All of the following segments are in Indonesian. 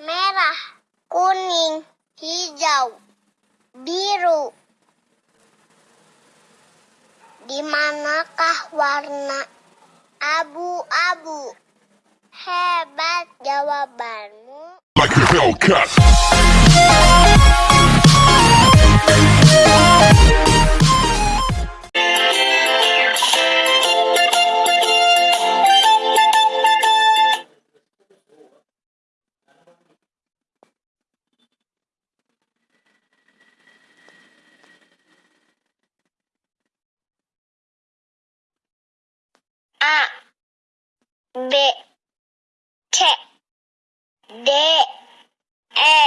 merah, kuning, hijau, biru. Di manakah warna abu-abu? Hebat jawabanmu. like a. A B C D E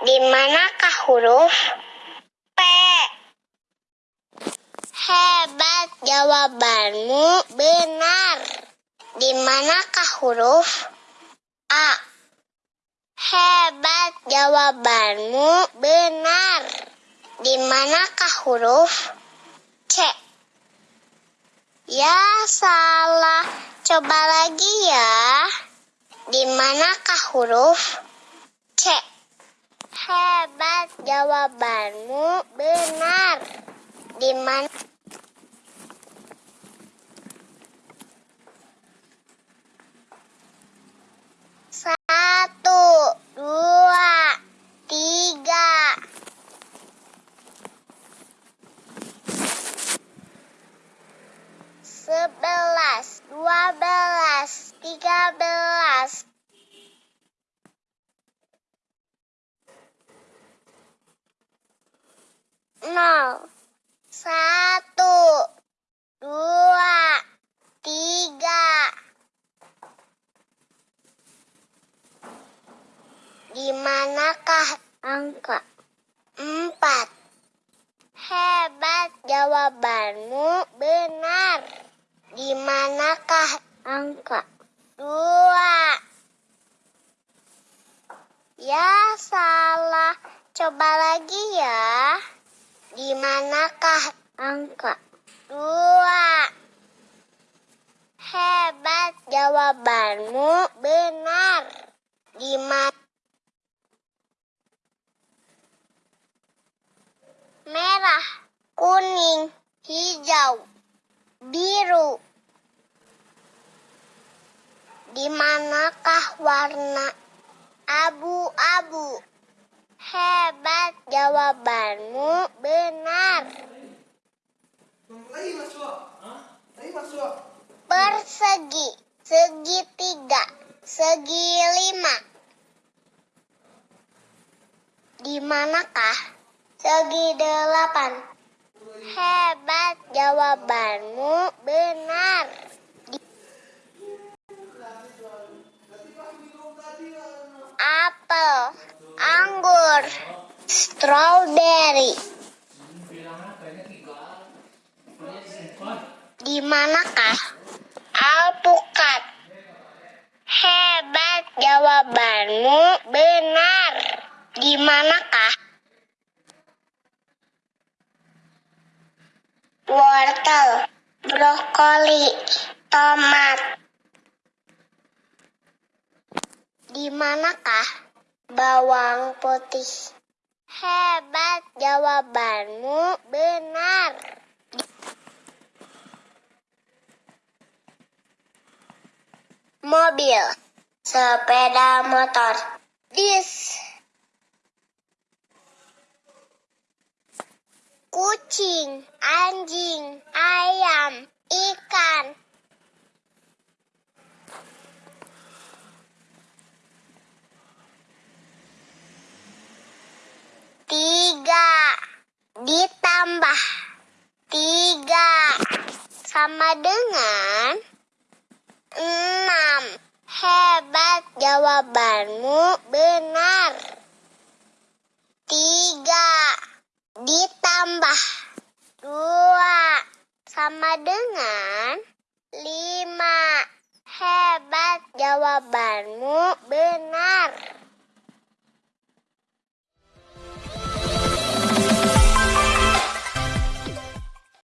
Di manakah huruf P? Hebat jawabanmu benar. Di manakah huruf A? Hebat jawabanmu benar. Di manakah huruf C? Ya salah. Coba lagi ya. Di manakah huruf C? Hebat jawabanmu benar. Di mana Satu, dua, tiga. Sebelas, dua belas, tiga belas. Nol, satu, dua, tiga. Di manakah angka empat? Hebat jawabanmu benar. Di manakah angka dua? Ya salah. Coba lagi ya. Di manakah angka dua? Hebat jawabanmu benar. Di mana merah, kuning, hijau, biru. Di manakah warna abu-abu? Hebat jawabanmu benar. Persegi, segitiga, segi lima. Di manakah segi delapan? Hebat jawabanmu benar. Apel, anggur, strawberry. Di manakah alpukat? Hebat jawabanmu benar. Di manakah wortel, brokoli, tomat? Di manakah bawang putih? Hebat jawabanmu benar. Mobil, sepeda motor, bis, kucing, anjing, ayam, ikan. Tiga ditambah tiga sama dengan enam. Hebat jawabanmu benar. Tiga ditambah dua sama dengan lima. Hebat jawabanmu benar.